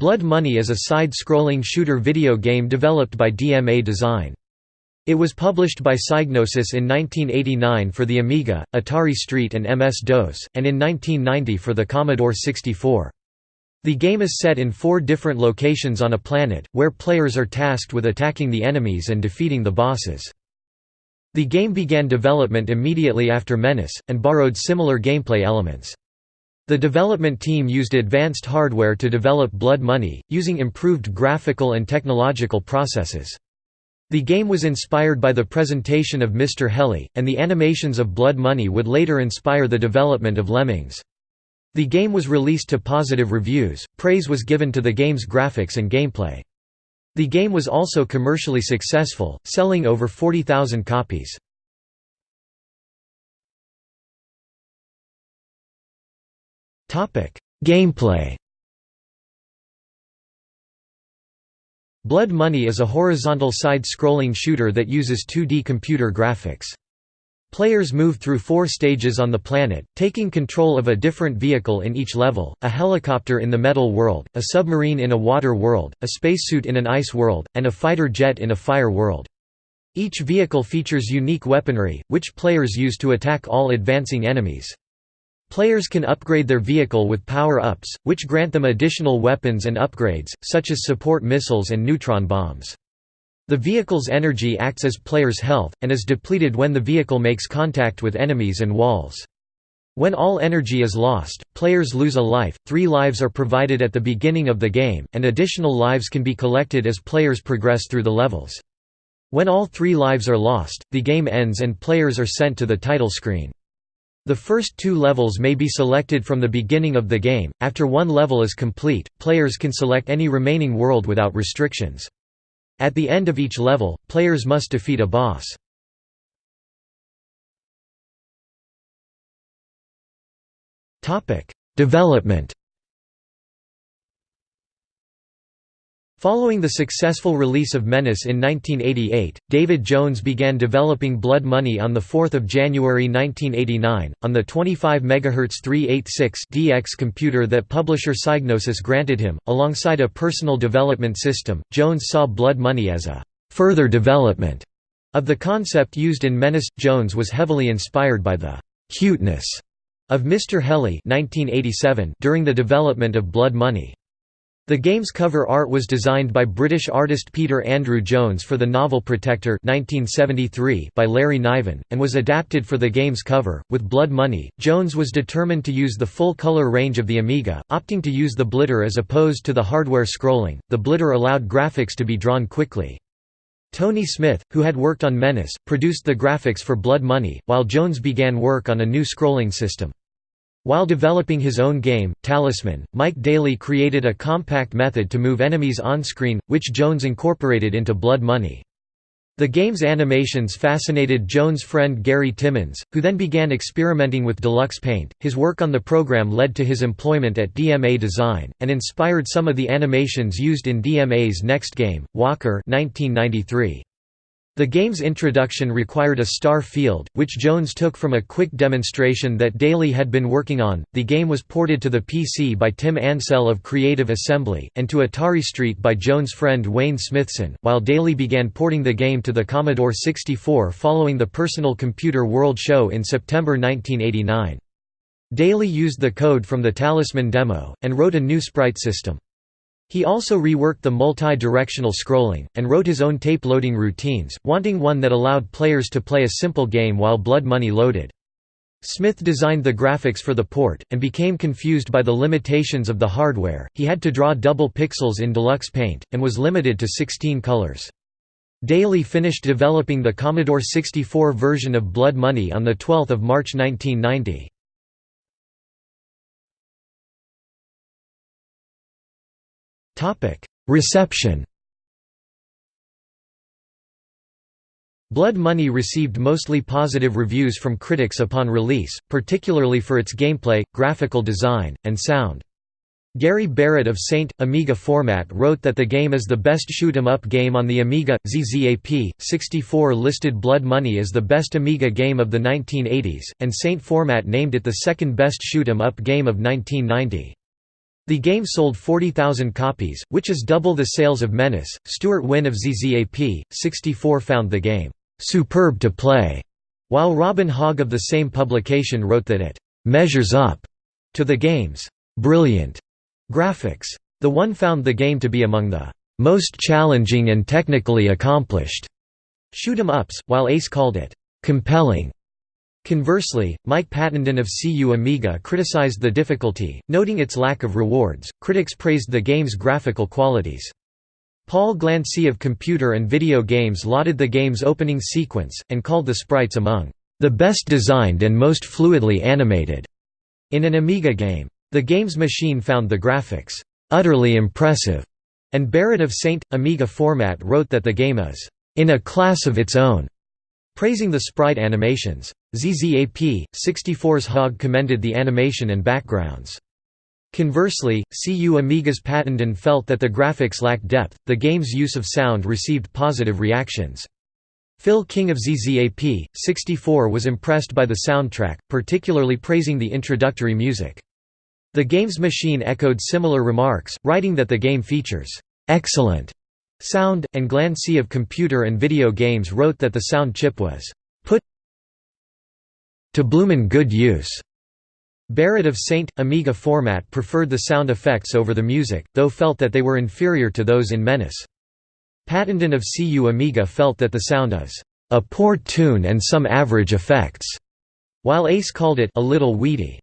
Blood Money is a side-scrolling shooter video game developed by DMA Design. It was published by Psygnosis in 1989 for the Amiga, Atari ST and MS-DOS, and in 1990 for the Commodore 64. The game is set in four different locations on a planet, where players are tasked with attacking the enemies and defeating the bosses. The game began development immediately after Menace, and borrowed similar gameplay elements. The development team used advanced hardware to develop Blood Money, using improved graphical and technological processes. The game was inspired by the presentation of Mr. Heli, and the animations of Blood Money would later inspire the development of Lemmings. The game was released to positive reviews, praise was given to the game's graphics and gameplay. The game was also commercially successful, selling over 40,000 copies. Gameplay Blood Money is a horizontal side-scrolling shooter that uses 2D computer graphics. Players move through four stages on the planet, taking control of a different vehicle in each level, a helicopter in the metal world, a submarine in a water world, a spacesuit in an ice world, and a fighter jet in a fire world. Each vehicle features unique weaponry, which players use to attack all advancing enemies. Players can upgrade their vehicle with power-ups, which grant them additional weapons and upgrades, such as support missiles and neutron bombs. The vehicle's energy acts as players' health, and is depleted when the vehicle makes contact with enemies and walls. When all energy is lost, players lose a life, three lives are provided at the beginning of the game, and additional lives can be collected as players progress through the levels. When all three lives are lost, the game ends and players are sent to the title screen. The first two levels may be selected from the beginning of the game, after one level is complete, players can select any remaining world without restrictions. At the end of each level, players must defeat a boss. Development Following the successful release of Menace in 1988, David Jones began developing Blood Money on 4 January 1989, on the 25 MHz 386 DX computer that publisher Psygnosis granted him. Alongside a personal development system, Jones saw Blood Money as a further development of the concept used in Menace. Jones was heavily inspired by the cuteness of Mr. Heli 1987 during the development of Blood Money. The game's cover art was designed by British artist Peter Andrew Jones for the novel Protector 1973 by Larry Niven, and was adapted for the game's cover. With Blood Money, Jones was determined to use the full color range of the Amiga, opting to use the blitter as opposed to the hardware scrolling. The blitter allowed graphics to be drawn quickly. Tony Smith, who had worked on Menace, produced the graphics for Blood Money, while Jones began work on a new scrolling system. While developing his own game, Talisman, Mike Dailly created a compact method to move enemies on-screen, which Jones incorporated into Blood Money. The game's animations fascinated Jones' friend Gary Timmons, who then began experimenting with Deluxe Paint. His work on the program led to his employment at DMA Design, and inspired some of the animations used in DMA's next game, Walker 1993. The game's introduction required a star field, which Jones took from a quick demonstration that Dailly had been working on. The game was ported to the PC by Tim Ansell of Creative Assembly, and to Atari Street by Jones' friend Wayne Smithson, while Dailly began porting the game to the Commodore 64 following the Personal Computer World Show in September 1989. Dailly used the code from the Talisman demo, and wrote a new sprite system. He also reworked the multi-directional scrolling, and wrote his own tape loading routines, wanting one that allowed players to play a simple game while Blood Money loaded. Smith designed the graphics for the port, and became confused by the limitations of the hardware, he had to draw double pixels in Deluxe Paint, and was limited to 16 colors. Dailly finished developing the Commodore 64 version of Blood Money on 12 March 1990. Reception Blood Money received mostly positive reviews from critics upon release, particularly for its gameplay, graphical design, and sound. Gary Barrett of Saint, Amiga Format wrote that the game is the best shoot 'em up game on the Amiga. ZZAP, 64 listed Blood Money as the best Amiga game of the 1980s, and Saint Format named it the second best shoot 'em up game of 1990. The game sold 40,000 copies, which is double the sales of Menace. Stuart Wynn of ZZAP, 64 found the game superb to play, while Robin Hogg of the same publication wrote that it measures up to the game's brilliant graphics. The one found the game to be among the most challenging and technically accomplished shoot 'em ups, while Ace called it compelling. Conversely, Mike Pattenden of CU Amiga criticized the difficulty, noting its lack of rewards. Critics praised the game's graphical qualities. Paul Glancy of Computer and Video Games lauded the game's opening sequence, and called the sprites among the best designed and most fluidly animated in an Amiga game. The Games Machine found the graphics utterly impressive, and Barrett of Saint Amiga Format wrote that the game is in a class of its own praising the sprite animations. ZZAP, 64's Hogg commended the animation and backgrounds. Conversely, CU Amiga's Pattenden felt that the graphics lacked depth. The game's use of sound received positive reactions. Phil King of ZZAP, 64 was impressed by the soundtrack, particularly praising the introductory music. The Games Machine echoed similar remarks, writing that the game features excellent Sound, and Glancy of Computer and Video Games wrote that the sound chip was put to bloomin' good use. Barrett of Saint, Amiga format preferred the sound effects over the music, though felt that they were inferior to those in Menace. Pattenden of CU Amiga felt that the sound is a poor tune and some average effects, while Ace called it a little weedy.